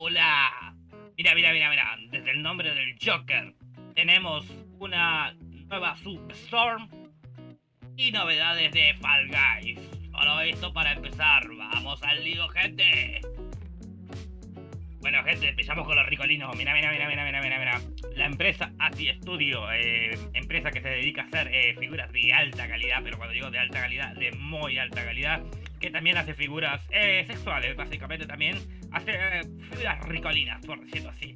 Hola. Mira, mira, mira, mira. Desde el nombre del Joker tenemos una nueva Substorm y novedades de Fall Guys. Solo esto para empezar. Vamos al lío, gente. Bueno, gente, empezamos con los ricolinos. Mira, mira, mira, mira, mira, mira, mira. La empresa ASI Studio, eh, empresa que se dedica a hacer eh, figuras de alta calidad, pero cuando digo de alta calidad, de muy alta calidad, que también hace figuras eh, sexuales, básicamente también hace figuras ricolinas, por decirlo así.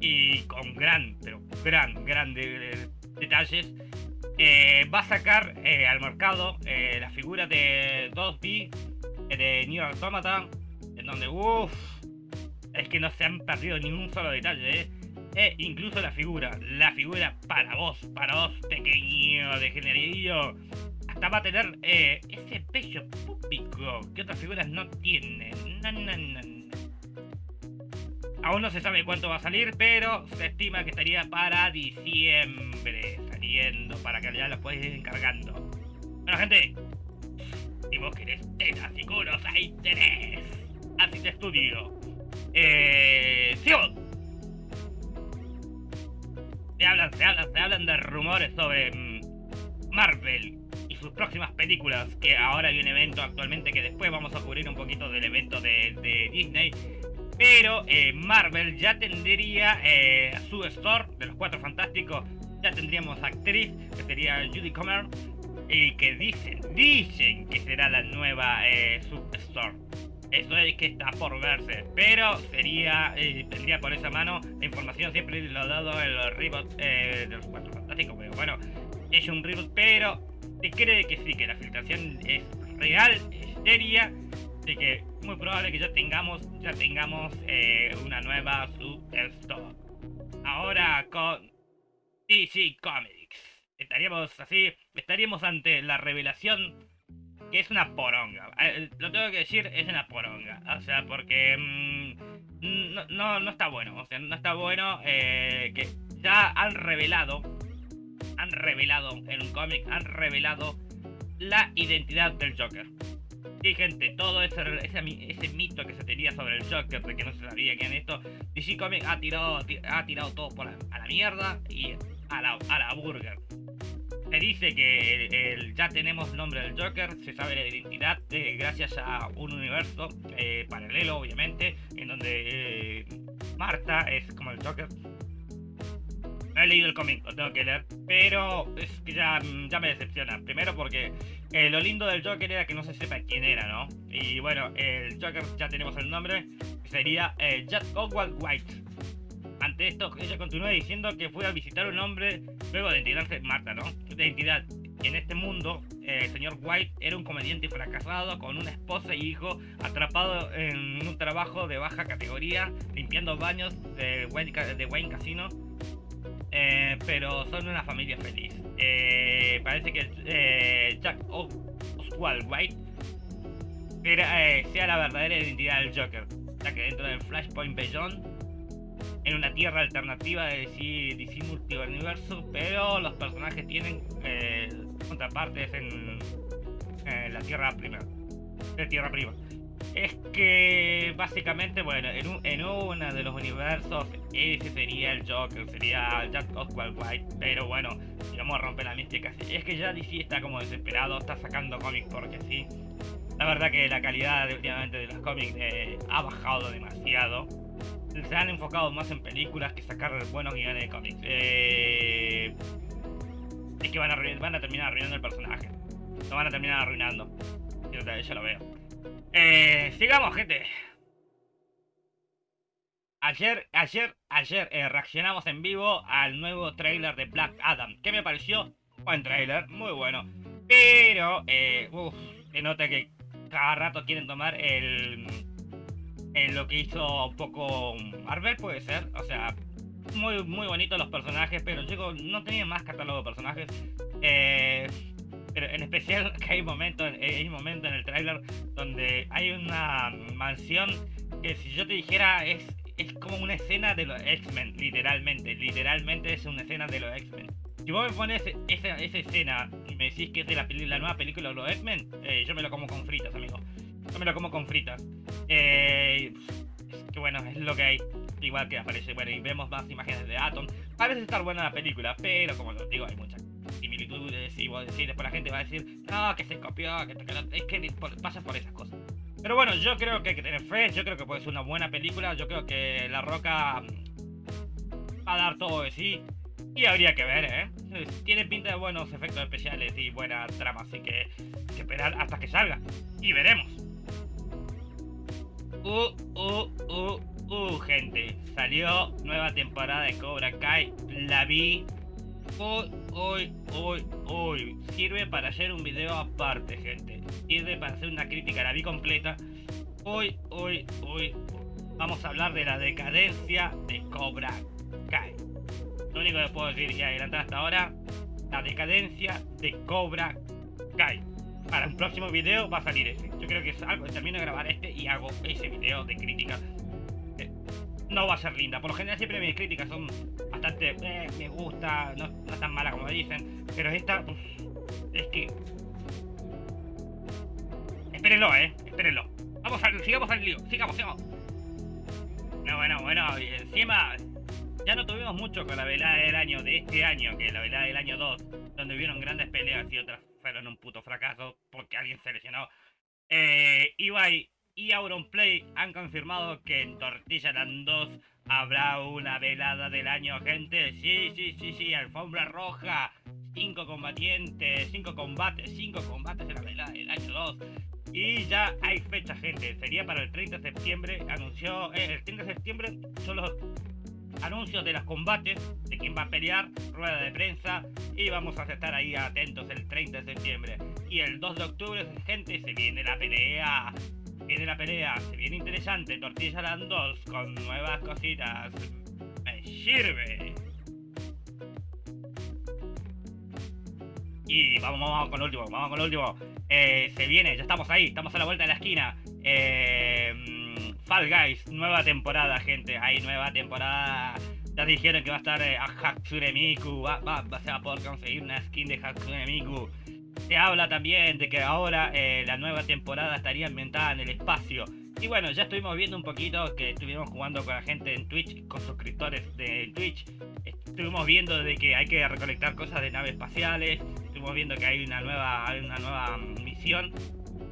y con gran, pero gran, gran detalles. va a sacar al mercado la figura de 2D de New Automata en donde, uff, es que no se han perdido ningún solo detalle, ¿eh? E incluso la figura, la figura para vos, para vos pequeño, degeneradillo, va a tener eh, ese pecho público que otras figuras no tienen. Aún no se sabe cuánto va a salir, pero se estima que estaría para diciembre saliendo, para que ya lo puedes ir encargando. Bueno, gente, si vos querés tetas y ahí tenés. Así te estudio. Eh. Se hablan, se hablan, se hablan de rumores sobre mm, Marvel sus próximas películas, que ahora hay un evento actualmente que después vamos a cubrir un poquito del evento de, Disney. Pero eh, Marvel ya tendría eh, su store de los Cuatro Fantásticos. Ya tendríamos actriz, que sería Judy Comer, y que dicen, dicen que será la nueva eh, Substore. Eso es que está por verse, pero sería, eh, tendría por esa mano la información siempre lo dado en los reboots eh, de los cuatro fantásticos, pero bueno, es un reboot, pero se cree que sí, que la filtración es real, es seria, así que muy probable que ya tengamos, ya tengamos eh, una nueva Substore. Ahora con DC Comics, estaríamos así, estaríamos ante la revelación que es una poronga. Eh, lo tengo que decir, es una poronga. O sea, porque mm, no, no, está bueno. O sea, no está bueno eh, que ya han revelado, han revelado en un cómic, han revelado la identidad del Joker. Sí, gente, todo ese, ese, ese, mito que se tenía sobre el Joker, de que no se sabía quién es esto, DC Comics ha tirado, ha tirado todo por a la mierda y a la, a la burger se dice que ya tenemos el nombre del Joker, se sabe la identidad eh, gracias a un universo eh, paralelo, obviamente, en donde eh, Marta es como el Joker. No he leído el cómic, lo tengo que leer, pero es que ya, ya me decepciona. Primero porque lo lindo del Joker era que no se sepa quién era, ¿no? Y bueno, el Joker ya tenemos el nombre, sería Jack Oswald White. Ante esto, ella continúa diciendo que fue a visitar un hombre luego de integrarse Marta, ¿no? De identidad. En este mundo, eh, el señor White era un comediante fracasado con una esposa y hijo atrapado en un trabajo de baja categoría, limpiando baños de Wayne, de Wayne Casino. Eh, pero son una familia feliz. Eh, parece que Jack Oswald White era, sea la verdadera identidad del Joker, ya que dentro del Flashpoint Beyond en una tierra alternativa de DC, DC Multiverso, pero los personajes tienen eh, contrapartes en, la Tierra Prima. De Tierra Prima. Es que básicamente, bueno, en, en uno de los universos ese sería el Joker, sería Jack Oswald White, pero bueno, vamos a romper la mística. Es que ya DC está como desesperado, está sacando cómics porque sí. La verdad que la calidad últimamente de los cómics eh, ha bajado demasiado se han enfocado más en películas que sacar buenos guiones de cómics. Eh, es que van a, van a terminar arruinando el personaje. Lo van a terminar arruinando. Yo, ya lo veo. Eh, sigamos, gente. Ayer, ayer, ayer eh, reaccionamos en vivo al nuevo trailer de Black Adam. ¿Qué me pareció? Buen trailer, muy bueno. Pero, eh, nota que cada rato quieren tomar el en lo que hizo poco Marvel, puede ser. O sea, muy, muy bonitos los personajes, pero yo no tenía más catálogo de personajes. Eh, pero en especial que hay momentos hay un momento en el tráiler donde hay una mansión que si yo te dijera es, es como una escena de los X-Men, literalmente. Literalmente es una escena de los X-Men. Si vos me pones esa, esa escena y me decís que es de la, nueva película de los X-Men, eh, yo me lo como con fritas, amigo. Yo me lo como con fritas. Eh, bueno, es lo que hay. Igual que aparece, bueno, y vemos más imágenes de Atom. Parece estar buena la película, pero como os digo, hay muchas similitudes y vos decís, después la gente va a decir, no, que se copió, que, es que pasa por esas cosas. Pero bueno, yo creo que hay que tener fe, yo creo que puede ser una buena película, yo creo que La Roca mm, va a dar todo de sí. Y habría que ver, ¿eh? Tiene pinta de buenos efectos especiales y buena trama, así que esperar hasta que salga. Y veremos. Uh, uh, uh, uh, gente. Salió nueva temporada de Cobra Kai. La vi. Uy, uy, uy, uy. Sirve para hacer un video aparte, gente. Sirve para hacer una crítica. La vi completa. Uy, uy, uy. Vamos a hablar de la decadencia de Cobra Kai. Lo único que puedo decir y adelantar hasta ahora, la decadencia de Cobra Kai. Para un próximo video va a salir ese. Yo creo que es algo, termino de grabar este y hago ese video de crítica. Eh, no va a ser linda. Por lo general siempre mis críticas son bastante, eh, me gusta, no, tan mala como dicen. Pero esta, es que... Espérenlo, eh, espérenlo. Vamos a, sigamos al lío, sigamos, sigamos. No, bueno, bueno, encima ya no tuvimos mucho con la velada del año de este año, que la velada del año 2, donde hubieron grandes peleas y otras fueron un puto fracaso porque alguien se lesionó. Eh, Ibai y Auronplay han confirmado que en Tortilla Land 2 habrá una velada del año, gente. Sí, sí, sí, sí, alfombra roja. Cinco combatientes, cinco combates, cinco combates en la velada del año 2. Y ya hay fecha, gente. Sería para el 30 de septiembre. Anunció. Eh, el 30 de septiembre solo anuncios de los combates, de quién va a pelear, rueda de prensa y vamos a estar ahí atentos el 30 de septiembre. Y el 2 de octubre, gente, se viene la pelea. Viene la pelea, se viene interesante. Tortilla Land 2 con nuevas cositas. Me sirve. Y vamos, vamos con el último, vamos con el último. Eh, se viene, ya estamos ahí, estamos a la vuelta de la esquina. Eh Fall Guys, nueva temporada, gente. Hay nueva temporada. Ya dijeron que va a estar eh, a Hatsune Miku. Va, va, se va a poder conseguir una skin de Hatsune Miku. Se habla también de que ahora eh, la nueva temporada estaría ambientada en el espacio. Y bueno, ya estuvimos viendo un poquito que estuvimos jugando con la gente en Twitch, con suscriptores de Twitch. Estuvimos viendo de que hay que recolectar cosas de naves espaciales. Estuvimos viendo que hay una nueva, hay una nueva misión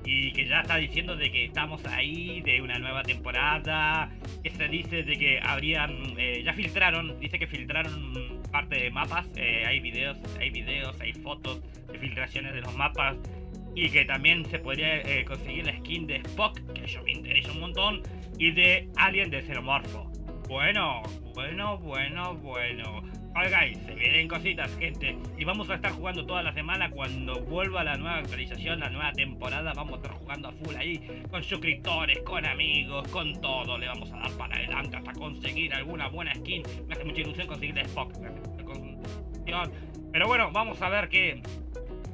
y que ya está diciendo de que estamos ahí, de una nueva temporada, que se dice de que habrían, eh, ya filtraron, dice que filtraron parte de mapas, eh, hay videos, hay videos, hay fotos de filtraciones de los mapas y que también se podría eh, conseguir la skin de Spock, que eso me interesa un montón, y de Alien de Xenomorfo. Bueno, bueno, bueno, bueno. Guys, se vienen cositas, gente. Y vamos a estar jugando toda la semana cuando vuelva la nueva actualización, la nueva temporada. Vamos a estar jugando a full ahí, con suscriptores, con amigos, con todo. Le vamos a dar para adelante hasta conseguir alguna buena skin. Me hace mucha ilusión conseguir Spock. Pero bueno, vamos a ver qué,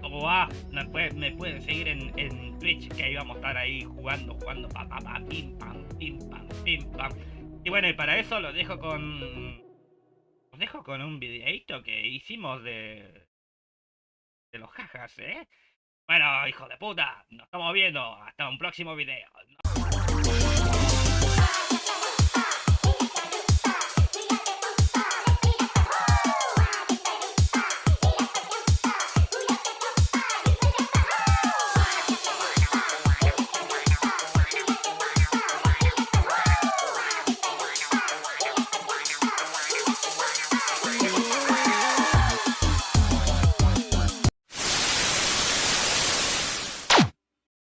cómo va. Me, pueden seguir en, Twitch, que ahí vamos a estar ahí jugando, jugando, pa, pa, pa, pim, pam, pim, pam, pim, pam. Y bueno, y para eso lo dejo con os dejo con un videito que hicimos de. de los jajas, ¿eh? Bueno, hijo de puta, nos estamos viendo. Hasta un próximo video.